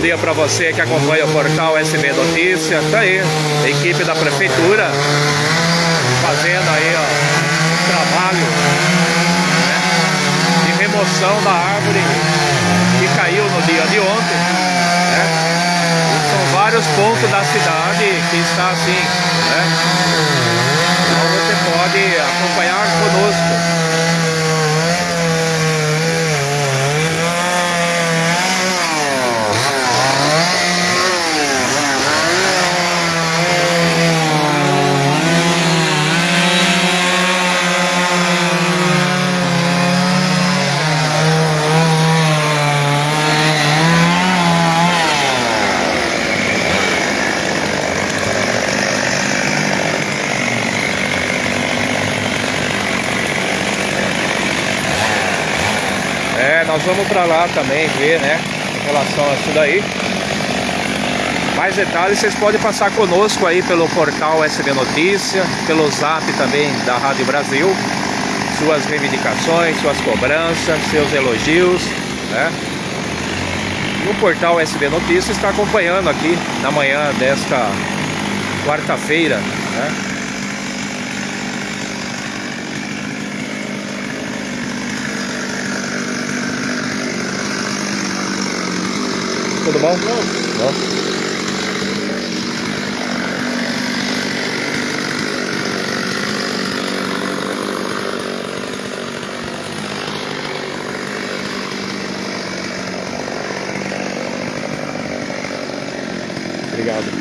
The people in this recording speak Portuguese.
dia para você que acompanha o portal SB Notícia. Tá aí, equipe da prefeitura fazendo aí ó, trabalho né, de remoção da árvore que caiu no dia de ontem. Né? São vários pontos da cidade que está assim, né? Então você pode acompanhar conosco. É, nós vamos para lá também ver, né, em relação a isso daí. Mais detalhes vocês podem passar conosco aí pelo portal SB Notícia, pelo zap também da Rádio Brasil. Suas reivindicações, suas cobranças, seus elogios, né? E o portal SB Notícia está acompanhando aqui na manhã desta quarta-feira, né? Tudo bom? Bom. Obrigado.